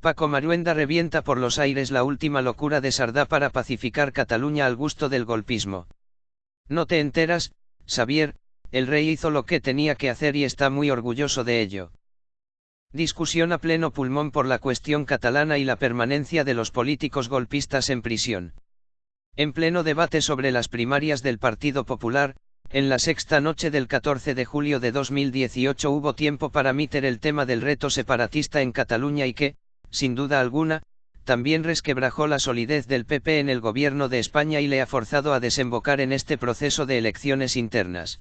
Paco Maruenda revienta por los aires la última locura de Sardá para pacificar Cataluña al gusto del golpismo. No te enteras, Xavier, el rey hizo lo que tenía que hacer y está muy orgulloso de ello. Discusión a pleno pulmón por la cuestión catalana y la permanencia de los políticos golpistas en prisión. En pleno debate sobre las primarias del Partido Popular, en la sexta noche del 14 de julio de 2018 hubo tiempo para meter el tema del reto separatista en Cataluña y que, sin duda alguna, también resquebrajó la solidez del PP en el gobierno de España y le ha forzado a desembocar en este proceso de elecciones internas.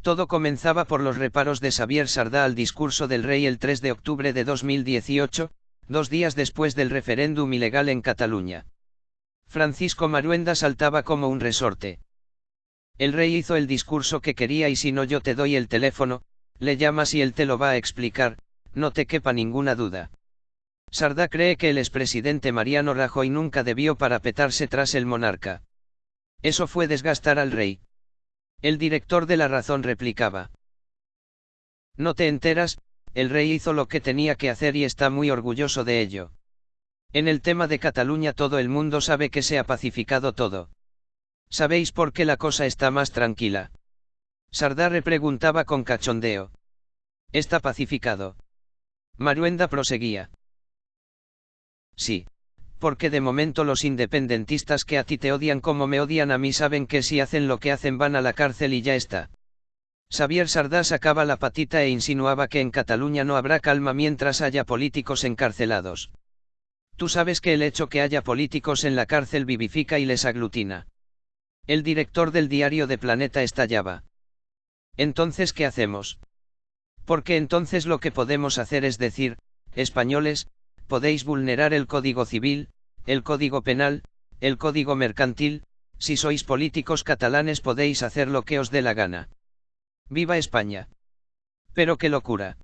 Todo comenzaba por los reparos de Xavier Sardá al discurso del rey el 3 de octubre de 2018, dos días después del referéndum ilegal en Cataluña. Francisco Maruenda saltaba como un resorte. El rey hizo el discurso que quería y si no yo te doy el teléfono, le llamas y él te lo va a explicar, no te quepa ninguna duda. Sardá cree que el expresidente Mariano Rajoy nunca debió parapetarse tras el monarca. Eso fue desgastar al rey. El director de La Razón replicaba. No te enteras, el rey hizo lo que tenía que hacer y está muy orgulloso de ello. En el tema de Cataluña todo el mundo sabe que se ha pacificado todo. ¿Sabéis por qué la cosa está más tranquila? Sardá repreguntaba con cachondeo. Está pacificado. Maruenda proseguía. Sí. Porque de momento los independentistas que a ti te odian como me odian a mí saben que si hacen lo que hacen van a la cárcel y ya está. Xavier Sardá sacaba la patita e insinuaba que en Cataluña no habrá calma mientras haya políticos encarcelados. Tú sabes que el hecho que haya políticos en la cárcel vivifica y les aglutina. El director del diario de Planeta estallaba. Entonces, ¿qué hacemos? Porque entonces lo que podemos hacer es decir, españoles, podéis vulnerar el Código Civil, el Código Penal, el Código Mercantil, si sois políticos catalanes podéis hacer lo que os dé la gana. ¡Viva España! Pero qué locura.